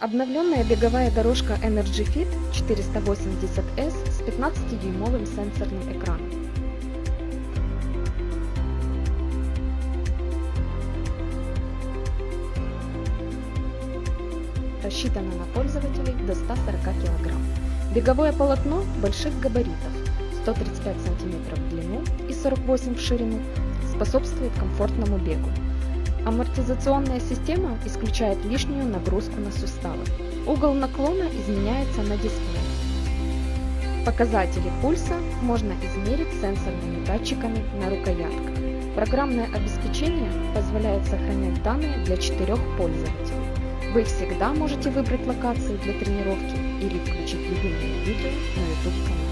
Обновленная беговая дорожка Energy Fit 480S с 15-дюймовым сенсорным экраном. Рассчитана на пользователей до 140 кг. Беговое полотно больших габаритов 135 см в длину и 48 в ширину способствует комфортному бегу. Амортизационная система исключает лишнюю нагрузку на суставы. Угол наклона изменяется на дисплее. Показатели пульса можно измерить сенсорными датчиками на рукоятках. Программное обеспечение позволяет сохранять данные для четырех пользователей. Вы всегда можете выбрать локации для тренировки или включить любимые видео на YouTube канале.